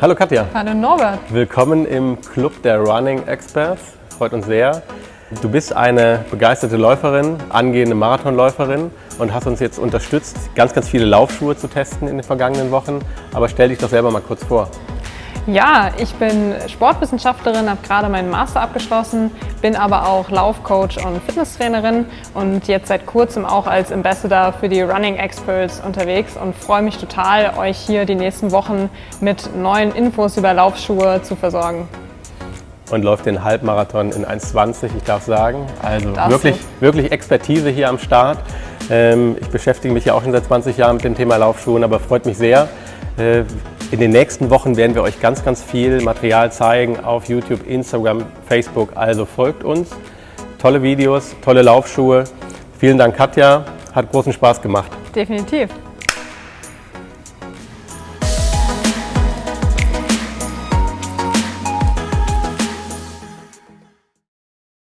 Hallo Katja. Hallo Norbert. Willkommen im Club der Running Experts. Freut uns sehr. Du bist eine begeisterte Läuferin, angehende Marathonläuferin und hast uns jetzt unterstützt, ganz, ganz viele Laufschuhe zu testen in den vergangenen Wochen. Aber stell dich doch selber mal kurz vor. Ja, ich bin Sportwissenschaftlerin, habe gerade meinen Master abgeschlossen, bin aber auch Laufcoach und Fitnesstrainerin und jetzt seit kurzem auch als Ambassador für die Running Experts unterwegs und freue mich total, euch hier die nächsten Wochen mit neuen Infos über Laufschuhe zu versorgen. Und läuft den Halbmarathon in 1,20, ich darf sagen. Also Darfst wirklich, wirklich Expertise hier am Start. Ähm, ich beschäftige mich ja auch schon seit 20 Jahren mit dem Thema Laufschuhen, aber freut mich sehr. In den nächsten Wochen werden wir euch ganz, ganz viel Material zeigen auf YouTube, Instagram, Facebook. Also folgt uns. Tolle Videos, tolle Laufschuhe. Vielen Dank, Katja. Hat großen Spaß gemacht. Definitiv.